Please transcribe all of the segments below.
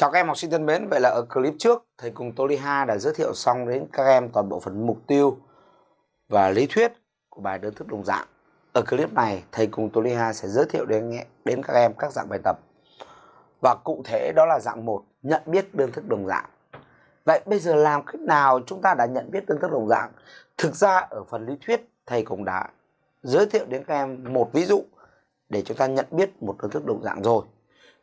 Chào các em học sinh thân mến, vậy là ở clip trước thầy cùng Toliha đã giới thiệu xong đến các em toàn bộ phần mục tiêu và lý thuyết của bài đơn thức đồng dạng. Ở clip này thầy cùng Toliha sẽ giới thiệu đến đến các em các dạng bài tập. Và cụ thể đó là dạng 1, nhận biết đơn thức đồng dạng. Vậy bây giờ làm cách nào chúng ta đã nhận biết đơn thức đồng dạng? Thực ra ở phần lý thuyết thầy cũng đã giới thiệu đến các em một ví dụ để chúng ta nhận biết một đơn thức đồng dạng rồi.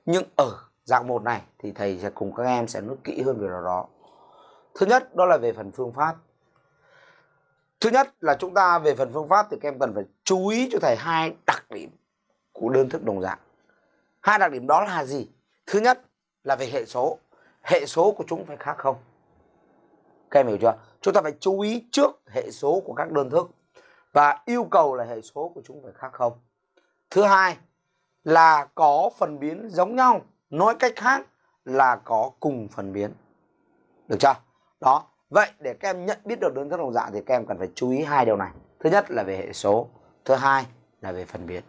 Nhưng ở dạng 1 này, thì thầy sẽ cùng các em sẽ nói kỹ hơn về điều đó. Thứ nhất, đó là về phần phương pháp. Thứ nhất là chúng ta về phần phương pháp thì các em cần phải chú ý cho thầy hai đặc điểm của đơn thức đồng dạng. Hai đặc điểm đó là gì? Thứ nhất là về hệ số. Hệ số của chúng phải khác không? Các em hiểu chưa? Chúng ta phải chú ý trước hệ số của các đơn thức và yêu cầu là hệ số của chúng phải khác không. Thứ hai là có phần biến giống nhau nói cách khác là có cùng phần biến. Được chưa? Đó. Vậy để các em nhận biết được đơn thức đồng dạng thì các em cần phải chú ý hai điều này. Thứ nhất là về hệ số, thứ hai là về phần biến.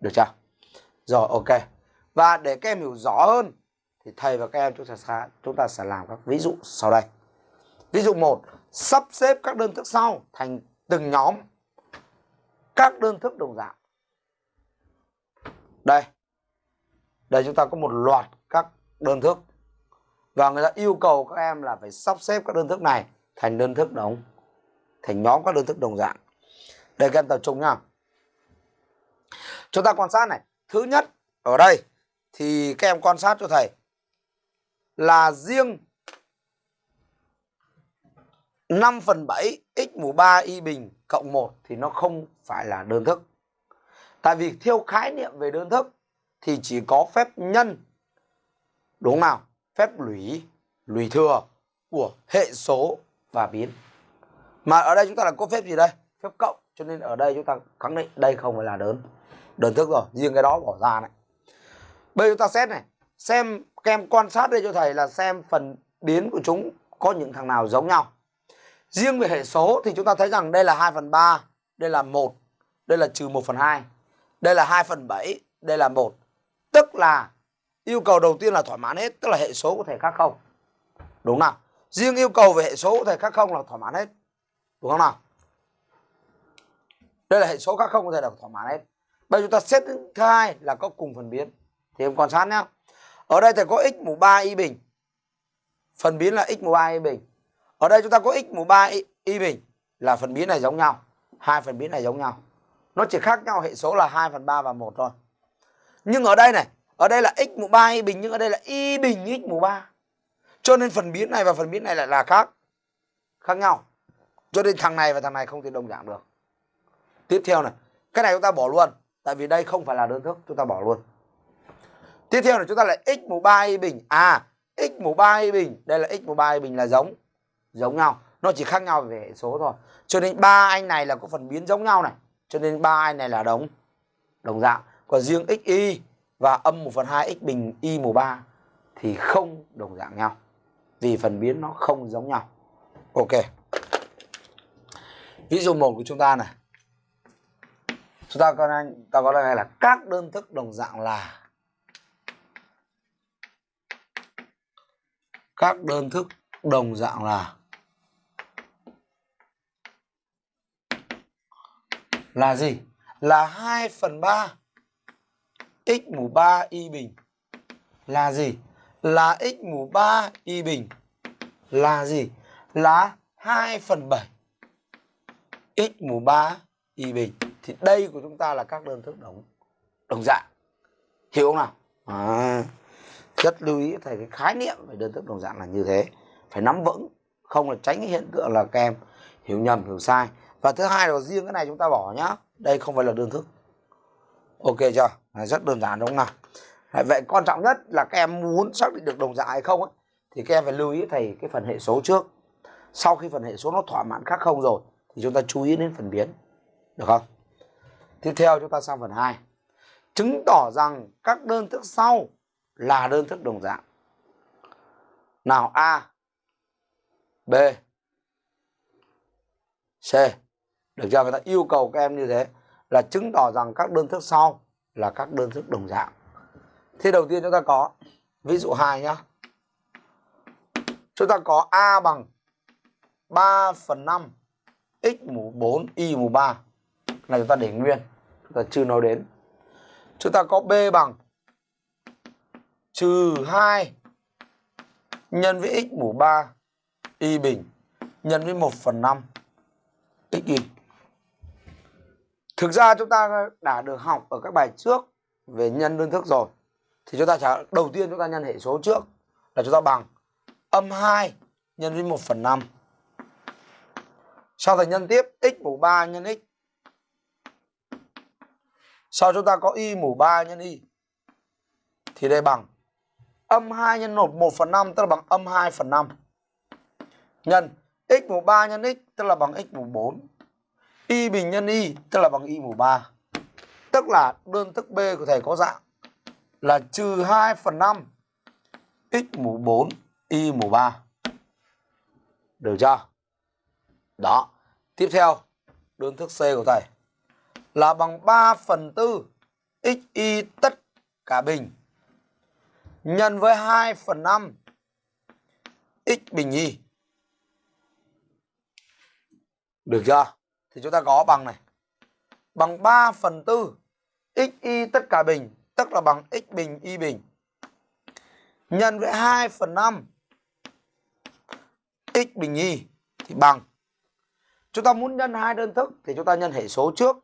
Được chưa? Rồi, ok. Và để các em hiểu rõ hơn thì thầy và các em chúng ta sẽ, chúng ta sẽ làm các ví dụ sau đây. Ví dụ 1 sắp xếp các đơn thức sau thành từng nhóm. Các đơn thức đồng dạng. Đây đây, chúng ta có một loạt các đơn thức. Và người ta yêu cầu các em là phải sắp xếp các đơn thức này thành đơn thức đồng, thành nhóm các đơn thức đồng dạng. Đây, các em tập trung nhá. Chúng ta quan sát này. Thứ nhất, ở đây, thì các em quan sát cho thầy là riêng 5 phần 7 x mũ 3 y bình cộng 1 thì nó không phải là đơn thức. Tại vì theo khái niệm về đơn thức thì chỉ có phép nhân, đúng không nào? Phép lũy lũy thừa của hệ số và biến. Mà ở đây chúng ta là có phép gì đây? Phép cộng, cho nên ở đây chúng ta khẳng định đây không phải là đơn đơn thức rồi, riêng cái đó bỏ ra này. Bây giờ chúng ta xét này, xem kem quan sát đây cho thầy là xem phần biến của chúng có những thằng nào giống nhau. Riêng về hệ số thì chúng ta thấy rằng đây là 2 phần 3 đây là 1 đây là trừ 1 phần 2 đây là 2 phần 7 đây là 1 tức là yêu cầu đầu tiên là thỏa mãn hết tức là hệ số có thể khác không? Đúng nào. Riêng yêu cầu về hệ số có thể khác không là thỏa mãn hết. Đúng không nào? Đây là hệ số khác không có thể là thỏa mãn hết. Bây giờ chúng ta xét thứ hai là có cùng phần biến. Thì em quan sát nhá. Ở đây thầy có x mũ 3 y bình. Phần biến là x mũ 3 y bình. Ở đây chúng ta có x mũ 3 y, y bình là phần biến này giống nhau. Hai phần biến này giống nhau. Nó chỉ khác nhau hệ số là 2 phần 3 và 1 thôi nhưng ở đây này, ở đây là x mũ 3 y bình, nhưng ở đây là y bình x mũ 3 cho nên phần biến này và phần biến này lại là khác khác nhau. Cho nên thằng này và thằng này không thể đồng dạng được. Tiếp theo này, cái này chúng ta bỏ luôn, tại vì đây không phải là đơn thức, chúng ta bỏ luôn. Tiếp theo là chúng ta lại x mũ 3 y bình. À x mũ 3 y bình, đây là x mũ 3 y bình là giống giống nhau. Nó chỉ khác nhau về hệ số thôi. Cho nên ba anh này là có phần biến giống nhau này. Cho nên ba anh này là đồng đồng dạng còn riêng xy và âm 1 phần 2 x bình y mũ 3 thì không đồng dạng nhau. Vì phần biến nó không giống nhau. Ok. Ví dụ 1 của chúng ta này. Chúng ta có ta có đây là các đơn thức đồng dạng là các đơn thức đồng dạng là là gì? Là 2 phần 3 x mũ 3 y bình là gì? Là x mũ 3 y bình là gì? Là 2 phần 7 x mũ 3 y bình. Thì đây của chúng ta là các đơn thức đồng đồng dạng. Hiểu không nào? À, rất lưu ý thầy cái khái niệm về đơn thức đồng dạng là như thế. Phải nắm vững, không là tránh cái hiện tượng là các em hiểu nhầm, hiểu sai. Và thứ hai là riêng cái này chúng ta bỏ nhá. Đây không phải là đơn thức. Ok chưa? rất đơn giản đúng không nào? Vậy quan trọng nhất là các em muốn xác định được đồng dạng hay không ấy, thì các em phải lưu ý thầy cái phần hệ số trước. Sau khi phần hệ số nó thỏa mãn khác không rồi thì chúng ta chú ý đến phần biến. Được không? Tiếp theo chúng ta sang phần 2 chứng tỏ rằng các đơn thức sau là đơn thức đồng dạng. Nào A B C. Được chưa? Người ta yêu cầu các em như thế là chứng tỏ rằng các đơn thức sau là các đơn thức đồng dạng. Thế đầu tiên chúng ta có, ví dụ 2 nhá. Chúng ta có A bằng 3 phần 5 x mũ 4 y mũ 3 này chúng ta để nguyên, chúng ta chưa nói đến. Chúng ta có B bằng trừ 2 nhân với x mũ 3 y bình nhân với 1 phần 5 x y thực ra chúng ta đã được học ở các bài trước về nhân đơn thức rồi. Thì chúng ta trả, đầu tiên chúng ta nhân hệ số trước là chúng ta bằng âm 2 nhân với 1 phần 5 sau thành nhân tiếp, x mũ 3 nhân x. Sau chúng ta có y mũ 3 nhân y. Thì đây bằng âm 2 nhân 1 1 phần 5 tức là bằng âm 2 phần 5 nhân x mũ 3 nhân x, tức là bằng x mũ 4 y bình nhân y, tức là bằng y mũ 3 tức là đơn thức B của thầy có dạng là trừ 2 phần 5 x mũ 4 y mũ 3 được chưa? Đó. Tiếp theo, đơn thức C của thầy là bằng 3 phần 4 x, y tất cả bình nhân với 2 phần 5 x bình y. Được chưa? Thì chúng ta có bằng này. Bằng 3 phần 4 x, y tất cả bình, tức là bằng x bình, y bình. Nhân với 2 phần 5 x bình, y, thì bằng. Chúng ta muốn nhân hai đơn thức thì chúng ta nhân hệ số trước,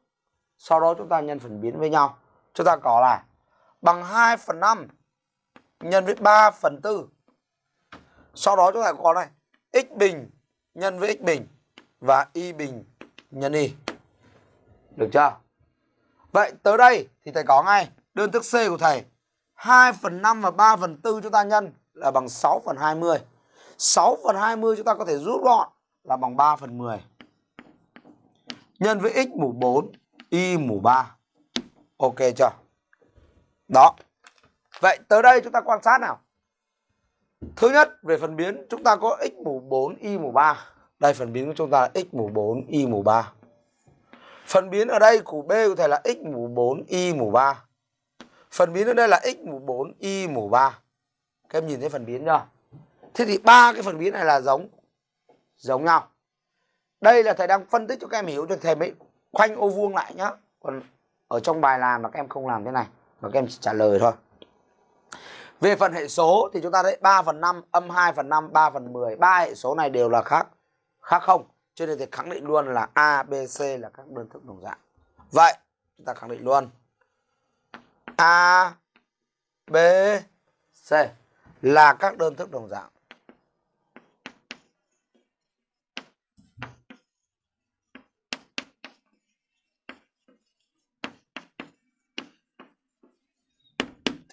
sau đó chúng ta nhân phần biến với nhau. Chúng ta có là bằng 2 phần 5 nhân với 3 phần 4 sau đó chúng ta có này, x bình nhân với x bình và y bình nhân y được chưa? Vậy tới đây thì thầy có ngay đơn thức C của thầy. 2 phần 5 và 3 phần 4 chúng ta nhân là bằng 6 phần 20 6 phần 20 chúng ta có thể rút gọn là bằng 3 phần 10 nhân với x mũ 4 y mũ 3 ok chưa? Đó. Vậy tới đây chúng ta quan sát nào. Thứ nhất, về phần biến, chúng ta có x mũ 4 y mũ 3 đây, phần biến của chúng ta là x mũ 4 y mũ 3 phần biến ở đây của b có thể là x mũ 4 y mũ 3 phần biến ở đây là x mũ 4 y mũ 3 các em nhìn thấy phần biến chưa? Thế thì ba cái phần biến này là giống giống nhau. Đây là thầy đang phân tích cho các em hiểu, cho thầy mới khoanh ô vuông lại nhá. Còn ở trong bài làm mà các em không làm thế này, mà các em chỉ trả lời thôi. Về phần hệ số thì chúng ta thấy 3 phần 5 âm 2 phần 5 3 phần 10 ba hệ số này đều là khác khác không? Cho nên thì khẳng định luôn là A B C là các đơn thức đồng dạng. Vậy chúng ta khẳng định luôn. A B C là các đơn thức đồng dạng.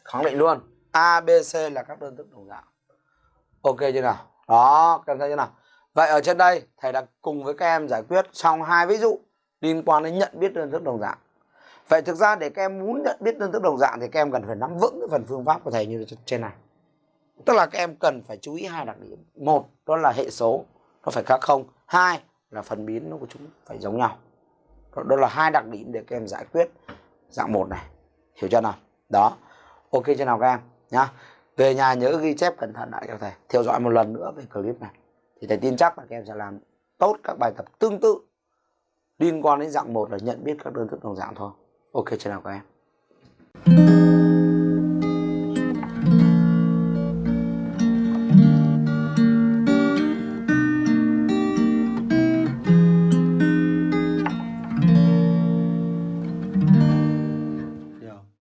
Khẳng định luôn. A, B, C là các đơn thức đồng dạng. Ok chưa nào? Đó các em thấy chưa nào? Vậy ở trên đây, thầy đã cùng với các em giải quyết xong hai ví dụ liên quan đến nhận biết đơn thức đồng dạng. Vậy thực ra để các em muốn nhận biết đơn thức đồng dạng thì các em cần phải nắm vững cái phần phương pháp của thầy như trên này. Tức là các em cần phải chú ý hai đặc điểm. Một, đó là hệ số, nó phải khác không. Hai là phần biến nó của chúng phải giống nhau. Đó là hai đặc điểm để các em giải quyết dạng một này. Hiểu chưa nào? Đó. Ok chưa nào các em? Nhá. Về nhà nhớ ghi chép cẩn thận lại cho thầy. Theo dõi một lần nữa về clip này thì thầy tin chắc là các em sẽ làm tốt các bài tập tương tự. Liên quan đến dạng một là nhận biết các đơn thức đồng dạng thôi. Ok chưa nào các em.